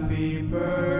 Happy birthday.